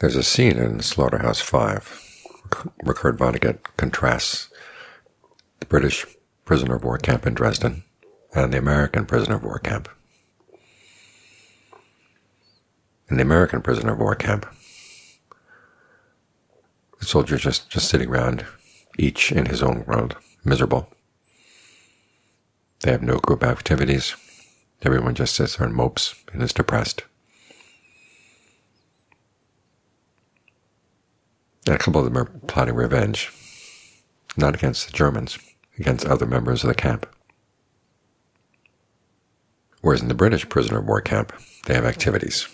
There's a scene in Slaughterhouse Five. Richard Vonnegut contrasts the British prisoner of war camp in Dresden and the American prisoner of war camp. In the American prisoner of war camp, the soldiers just, just sitting around, each in his own world, miserable. They have no group activities. Everyone just sits there and mopes and is depressed. A couple of them are plotting revenge, not against the Germans, against other members of the camp. Whereas in the British prisoner of war camp, they have activities.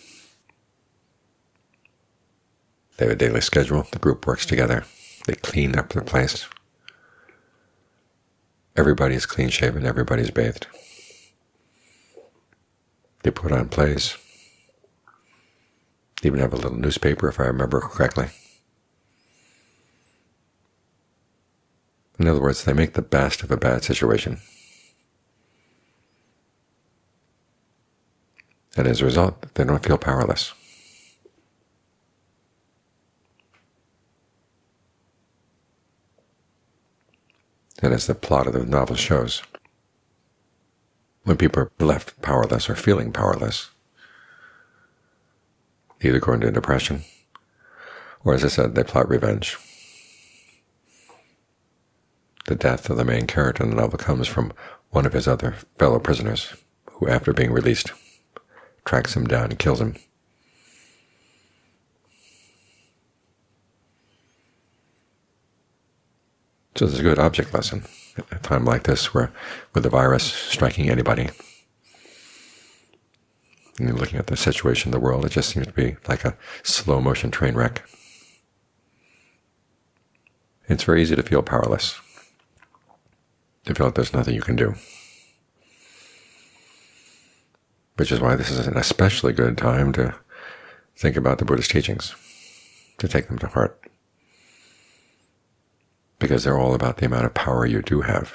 They have a daily schedule. The group works together. They clean up their place. Everybody's clean-shaven. Everybody's bathed. They put on plays. They even have a little newspaper, if I remember correctly. In other words, they make the best of a bad situation. And as a result, they don't feel powerless. And as the plot of the novel shows, when people are left powerless or feeling powerless, either go into depression, or as I said, they plot revenge. The death of the main character in the novel comes from one of his other fellow prisoners, who after being released tracks him down and kills him. So this is a good object lesson at a time like this where with the virus striking anybody, and looking at the situation in the world, it just seems to be like a slow-motion train wreck. It's very easy to feel powerless, to feel like there's nothing you can do. Which is why this is an especially good time to think about the Buddhist teachings, to take them to heart because they're all about the amount of power you do have.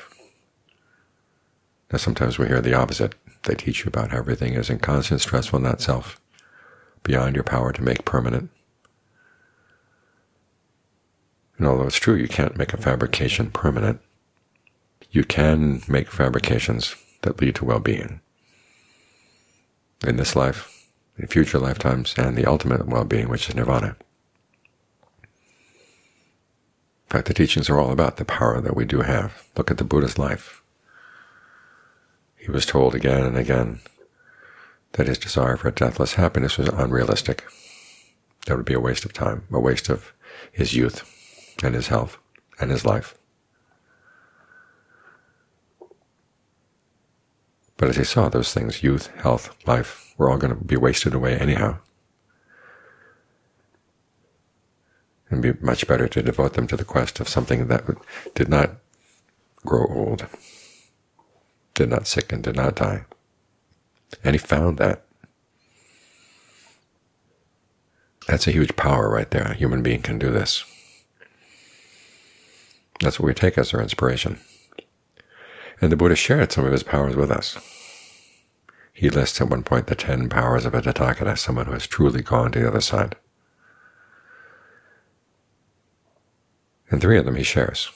Now sometimes we hear the opposite. They teach you about how everything is in constant stressful not self, beyond your power to make permanent. And although it's true you can't make a fabrication permanent, you can make fabrications that lead to well-being in this life, in future lifetimes, and the ultimate well-being, which is nirvana. In fact, the teachings are all about the power that we do have. Look at the Buddha's life. He was told again and again that his desire for deathless happiness was unrealistic. That would be a waste of time, a waste of his youth and his health and his life. But as he saw those things, youth, health, life, were all going to be wasted away anyhow. It would be much better to devote them to the quest of something that did not grow old, did not sicken, did not die. And he found that. That's a huge power right there. A human being can do this. That's what we take as our inspiration. And the Buddha shared some of his powers with us. He lists at one point the ten powers of a Tathagata, someone who has truly gone to the other side. And three of them he shares.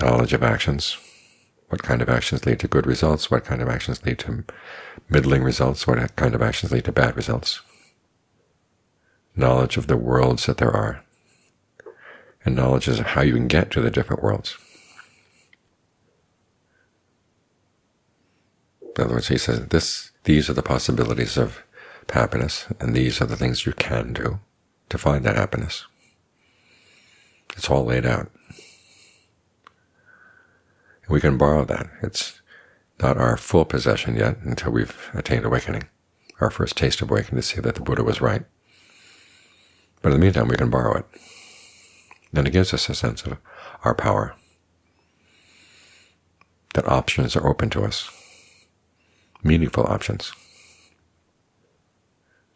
Knowledge of actions. What kind of actions lead to good results? What kind of actions lead to middling results? What kind of actions lead to bad results? Knowledge of the worlds that there are. And knowledge is of how you can get to the different worlds. In other words, he says this, these are the possibilities of happiness, and these are the things you can do to find that happiness. It's all laid out. We can borrow that. It's not our full possession yet until we've attained awakening, our first taste of awakening to see that the Buddha was right. But in the meantime, we can borrow it. Then it gives us a sense of our power, that options are open to us, meaningful options.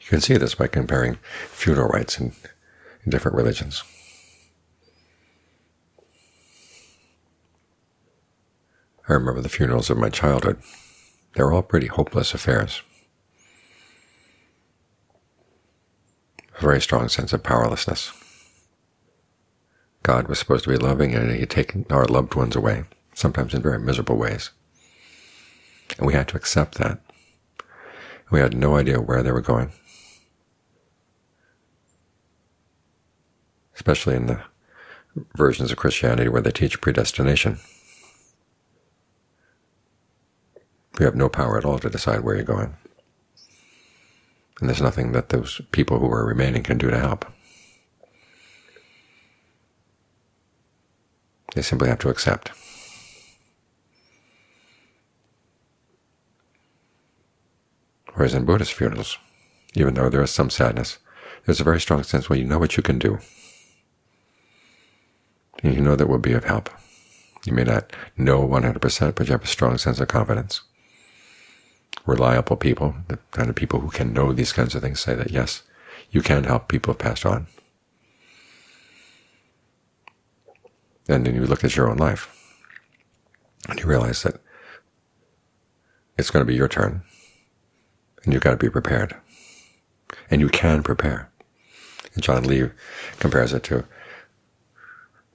You can see this by comparing funeral rites in, in different religions. I remember the funerals of my childhood. They were all pretty hopeless affairs. a very strong sense of powerlessness. God was supposed to be loving, and He had taken our loved ones away, sometimes in very miserable ways. And we had to accept that. We had no idea where they were going, especially in the versions of Christianity where they teach predestination. You have no power at all to decide where you're going. And there's nothing that those people who are remaining can do to help. They simply have to accept. Whereas in Buddhist funerals, even though there is some sadness, there's a very strong sense, well, you know what you can do. And you know that will be of help. You may not know 100%, but you have a strong sense of confidence. Reliable people, the kind of people who can know these kinds of things, say that, yes, you can help people have passed on. And then you look at your own life, and you realize that it's going to be your turn and you've got to be prepared. And you can prepare. And Ajaan Lee compares it to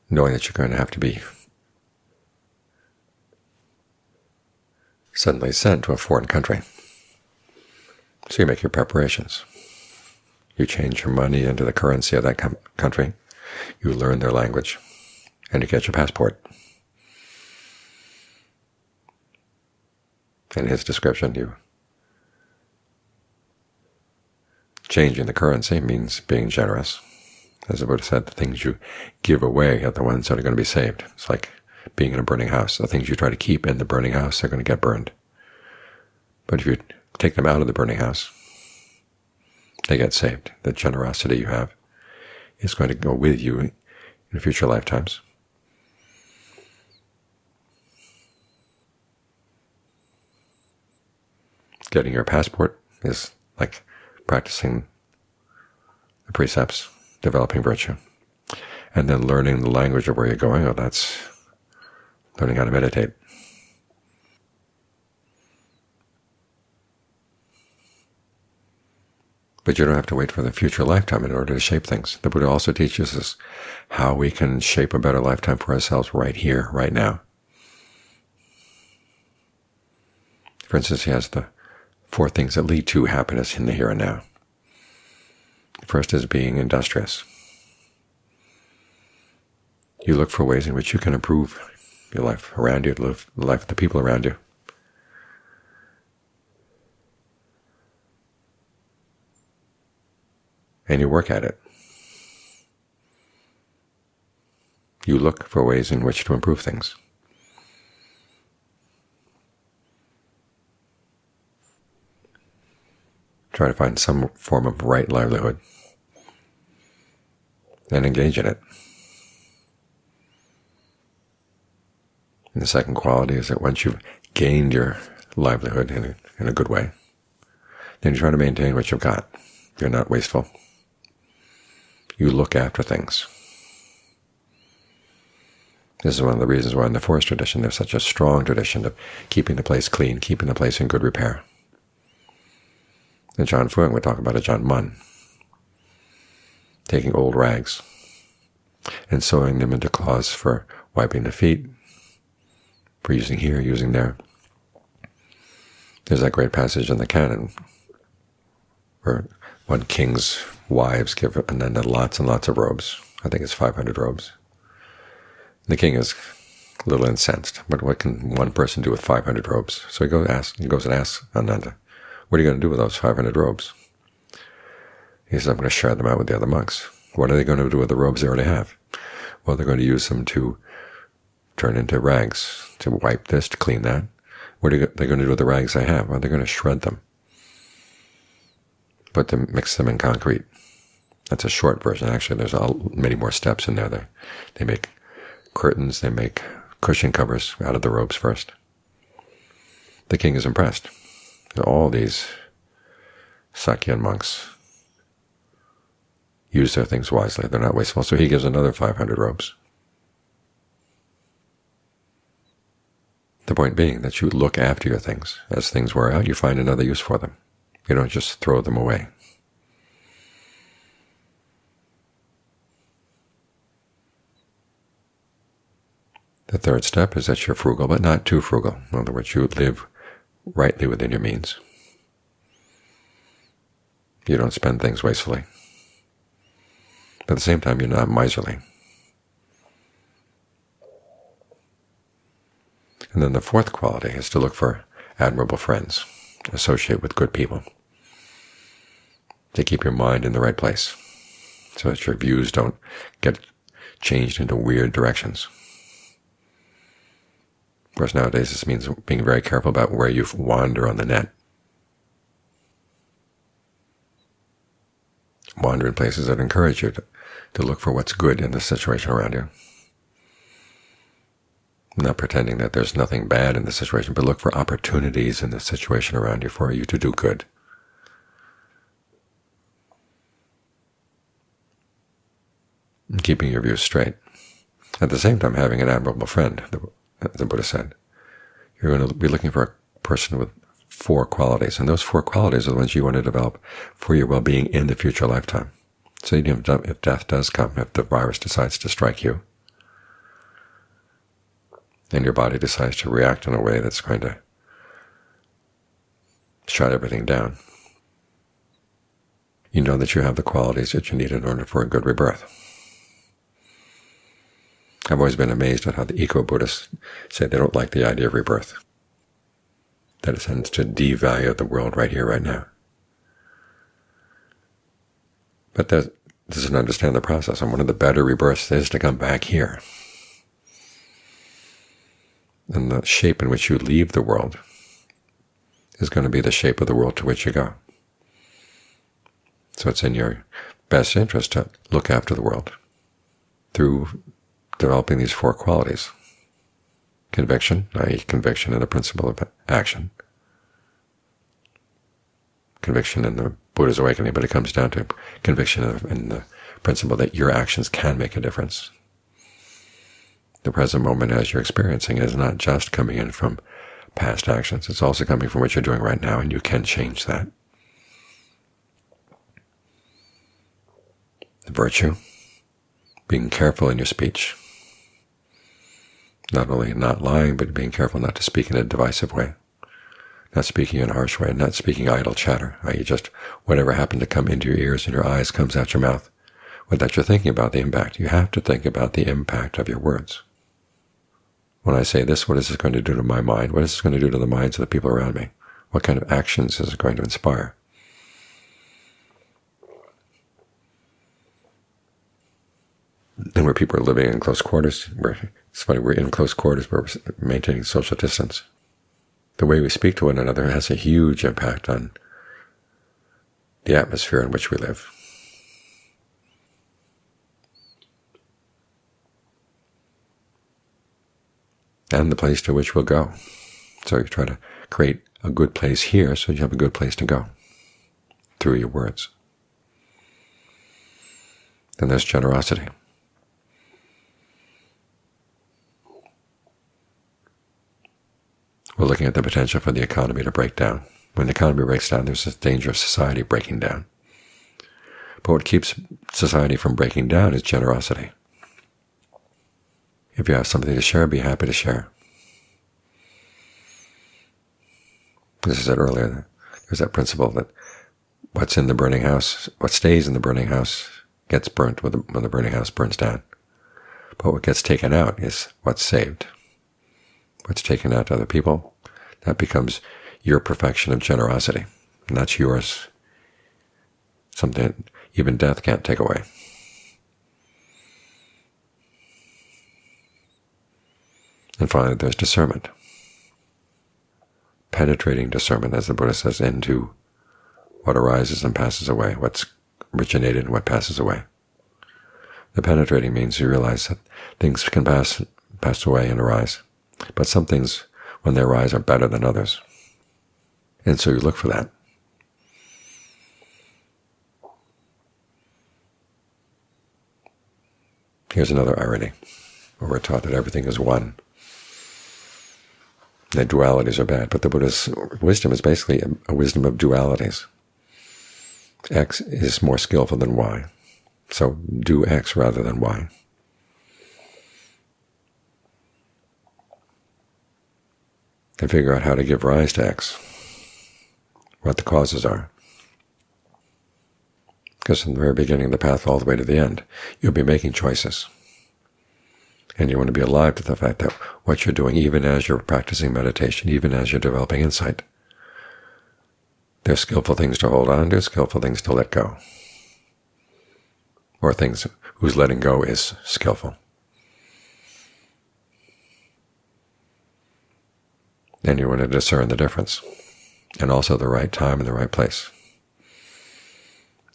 knowing that you're going to have to be suddenly sent to a foreign country. So you make your preparations. You change your money into the currency of that country. You learn their language, and you get your passport. In his description, you Changing the currency means being generous. As the Buddha said, the things you give away are the ones that are going to be saved. It's like being in a burning house. The things you try to keep in the burning house are going to get burned. But if you take them out of the burning house, they get saved. The generosity you have is going to go with you in future lifetimes. Getting your passport is like practicing the precepts, developing virtue, and then learning the language of where you're going. Oh, that's learning how to meditate. But you don't have to wait for the future lifetime in order to shape things. The Buddha also teaches us how we can shape a better lifetime for ourselves right here, right now. For instance, he has the four things that lead to happiness in the here and now. First is being industrious. You look for ways in which you can improve your life around you, the life of the people around you. And you work at it. You look for ways in which to improve things. Try to find some form of right livelihood and engage in it. And the second quality is that once you've gained your livelihood in a, in a good way, then you try to maintain what you've got. You're not wasteful. You look after things. This is one of the reasons why in the forest tradition there's such a strong tradition of keeping the place clean, keeping the place in good repair. Ajaan Fuang would talk about Ajaan Mun, taking old rags and sewing them into cloths for wiping the feet, for using here, using there. There's that great passage in the canon where one king's wives give Ananda lots and lots of robes. I think it's 500 robes. The king is a little incensed. But what can one person do with 500 robes? So he goes, he goes and asks Ananda, what are you going to do with those 500 robes? He says, I'm going to share them out with the other monks. What are they going to do with the robes they already have? Well, they're going to use them to turn into rags, to wipe this, to clean that. What are they going to do with the rags they have? Well, they're going to shred them, put them, mix them in concrete. That's a short version. Actually, there's many more steps in there. They, they make curtains, they make cushion covers out of the robes first. The king is impressed all these Sakyan monks use their things wisely. They're not wasteful. So he gives another 500 robes. The point being that you look after your things. As things wear out, you find another use for them. You don't just throw them away. The third step is that you're frugal, but not too frugal. In other words, you live rightly within your means. You don't spend things wastefully. But at the same time, you're not miserly. And then the fourth quality is to look for admirable friends, associate with good people, to keep your mind in the right place so that your views don't get changed into weird directions. Of course, nowadays this means being very careful about where you wander on the net. Wander in places that encourage you to, to look for what's good in the situation around you. Not pretending that there's nothing bad in the situation, but look for opportunities in the situation around you for you to do good. Keeping your views straight. At the same time, having an admirable friend, the, the Buddha said. You're going to be looking for a person with four qualities, and those four qualities are the ones you want to develop for your well-being in the future lifetime. So if death does come, if the virus decides to strike you, and your body decides to react in a way that's going to shut everything down, you know that you have the qualities that you need in order for a good rebirth. I've always been amazed at how the eco-Buddhists say they don't like the idea of rebirth, that it tends to devalue the world right here, right now. But that doesn't understand the process, and one of the better rebirths is to come back here and the shape in which you leave the world is going to be the shape of the world to which you go. So it's in your best interest to look after the world through developing these four qualities. Conviction, i.e. conviction in the principle of action. Conviction in the Buddha's awakening, but it comes down to conviction in the principle that your actions can make a difference, the present moment as you're experiencing is not just coming in from past actions. It's also coming from what you're doing right now, and you can change that. The virtue, being careful in your speech, not only not lying, but being careful not to speak in a divisive way, not speaking in a harsh way, not speaking idle chatter, i.e. just whatever happened to come into your ears and your eyes comes out your mouth, without you thinking about the impact. You have to think about the impact of your words. When I say this, what is this going to do to my mind? What is this going to do to the minds of the people around me? What kind of actions is it going to inspire? And where people are living in close quarters, where it's funny, we're in close quarters, but we're maintaining social distance. The way we speak to one another has a huge impact on the atmosphere in which we live. and the place to which we'll go. So you try to create a good place here so you have a good place to go through your words. Then there's generosity. We're looking at the potential for the economy to break down. When the economy breaks down, there's a danger of society breaking down. But what keeps society from breaking down is generosity. If you have something to share, be happy to share. As I said earlier, there's that principle that what's in the burning house, what stays in the burning house gets burnt when the, when the burning house burns down. But what gets taken out is what's saved. What's taken out to other people, that becomes your perfection of generosity, and that's yours, something that even death can't take away. And finally, there's discernment. Penetrating discernment, as the Buddha says, into what arises and passes away, what's originated and what passes away. The penetrating means you realize that things can pass, pass away and arise, but some things, when their eyes are better than others. And so you look for that. Here's another irony, where we're taught that everything is one that dualities are bad, but the Buddha's wisdom is basically a, a wisdom of dualities. X is more skillful than Y, so do X rather than Y. and figure out how to give rise to X, what the causes are. Because from the very beginning of the path all the way to the end, you'll be making choices. And you want to be alive to the fact that what you're doing, even as you're practicing meditation, even as you're developing insight, there's skillful things to hold on to, skillful things to let go, or things whose letting go is skillful. And you want to discern the difference, and also the right time and the right place.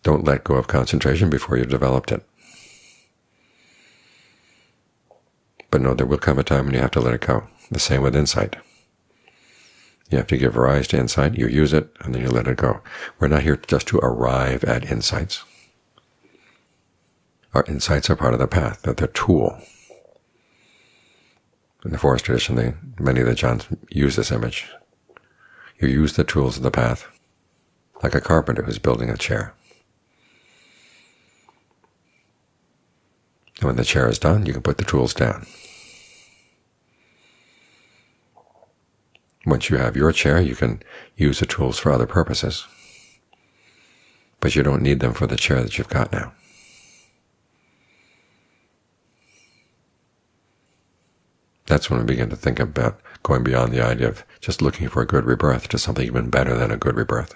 Don't let go of concentration before you've developed it. But know there will come a time when you have to let it go. The same with insight. You have to give rise to insight, you use it, and then you let it go. We're not here just to arrive at insights. Our insights are part of the path, they're the tool. In the forest tradition, they, many of the Ajaans use this image. You use the tools of the path, like a carpenter who's building a chair. And when the chair is done, you can put the tools down. Once you have your chair, you can use the tools for other purposes, but you don't need them for the chair that you've got now. That's when we begin to think about going beyond the idea of just looking for a good rebirth to something even better than a good rebirth.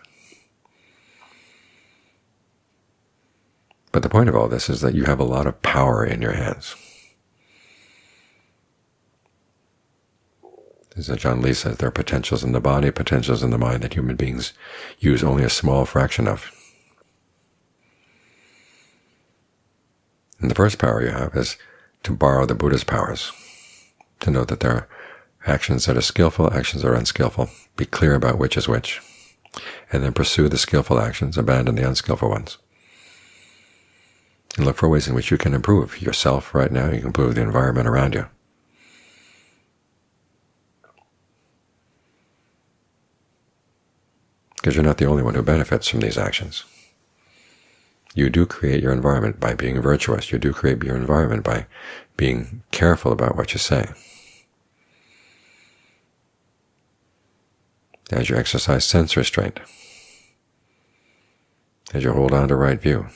But the point of all this is that you have a lot of power in your hands. As Ajaan Lee says, there are potentials in the body, potentials in the mind that human beings use only a small fraction of. And the first power you have is to borrow the Buddha's powers, to know that there are actions that are skillful, actions that are unskillful. Be clear about which is which, and then pursue the skillful actions, abandon the unskillful ones and look for ways in which you can improve yourself right now. You can improve the environment around you. Because you're not the only one who benefits from these actions. You do create your environment by being virtuous. You do create your environment by being careful about what you say. As you exercise sense restraint, as you hold on to right view,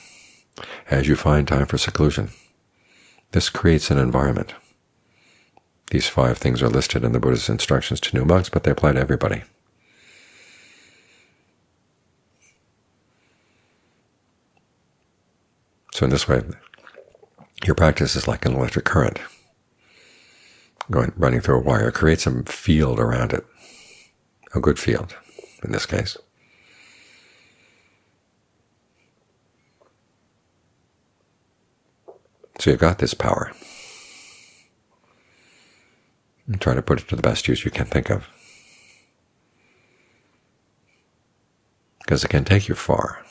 as you find time for seclusion. This creates an environment. These five things are listed in the Buddha's instructions to new monks, but they apply to everybody. So in this way, your practice is like an electric current going running through a wire. It creates a field around it, a good field in this case. So you've got this power. And try to put it to the best use you can think of. Because it can take you far.